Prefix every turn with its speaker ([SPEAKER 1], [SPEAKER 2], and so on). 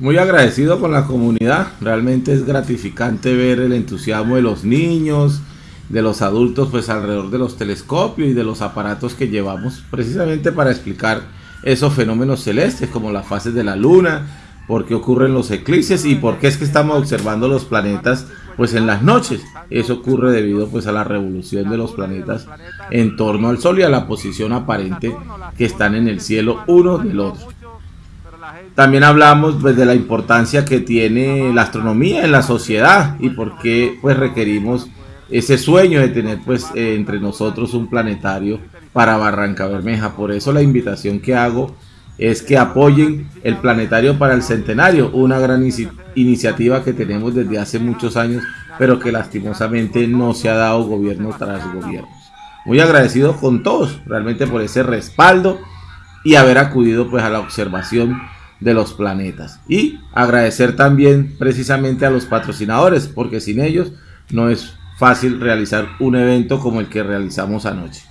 [SPEAKER 1] Muy agradecido con la comunidad, realmente es gratificante ver el entusiasmo de los niños, de los adultos pues alrededor de los telescopios y de los aparatos que llevamos precisamente para explicar esos fenómenos celestes como las fases de la luna, por qué ocurren los eclipses y por qué es que estamos observando los planetas pues en las noches. Eso ocurre debido pues a la revolución de los planetas en torno al Sol y a la posición aparente que están en el cielo uno del otro. También hablamos pues, de la importancia que tiene la astronomía en la sociedad y por qué pues requerimos ese sueño de tener pues eh, entre nosotros un planetario para Barranca Bermeja. Por eso la invitación que hago es que apoyen el planetario para el centenario, una gran iniciativa que tenemos desde hace muchos años, pero que lastimosamente no se ha dado gobierno tras gobierno. Muy agradecido con todos, realmente por ese respaldo y haber acudido pues a la observación de los planetas. Y agradecer también precisamente a los patrocinadores, porque sin ellos no es fácil realizar un evento como el que realizamos anoche.